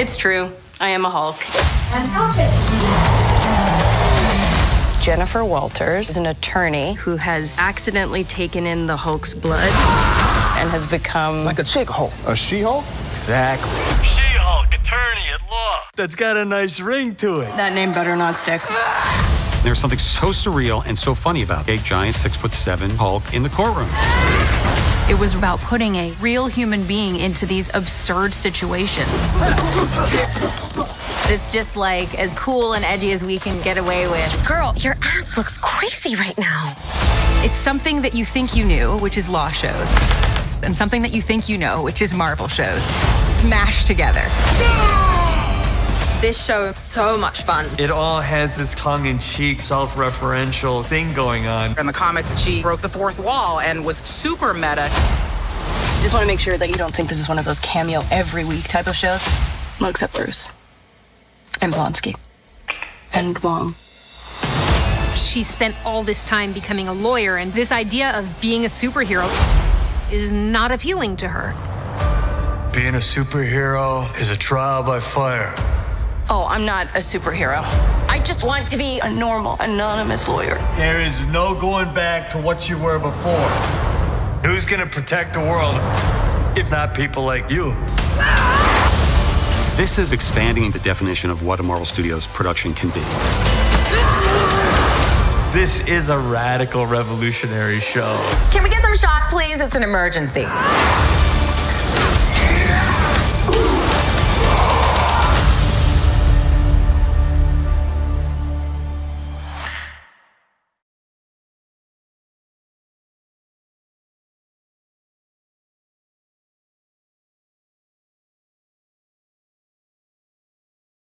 It's true. I am a Hulk. And hatchet. Jennifer Walters is an attorney who has accidentally taken in the Hulk's blood and has become like a chick Hulk. A She-Hulk? Exactly. She-Hulk, attorney at law. That's got a nice ring to it. That name better not stick. There's something so surreal and so funny about a giant six foot seven Hulk in the courtroom. It was about putting a real human being into these absurd situations. It's just like as cool and edgy as we can get away with. Girl, your ass looks crazy right now. It's something that you think you knew, which is law shows, and something that you think you know, which is Marvel shows, smashed together. This show is so much fun. It all has this tongue-in-cheek, self-referential thing going on. In the comics, she broke the fourth wall and was super meta. Just want to make sure that you don't think this is one of those cameo every week type of shows. Well, except Bruce. And Blonsky. And Wong. She spent all this time becoming a lawyer, and this idea of being a superhero is not appealing to her. Being a superhero is a trial by fire. Oh, I'm not a superhero. I just want to be a normal, anonymous lawyer. There is no going back to what you were before. Who's gonna protect the world if not people like you? This is expanding the definition of what a Marvel Studios production can be. This is a radical revolutionary show. Can we get some shots, please? It's an emergency.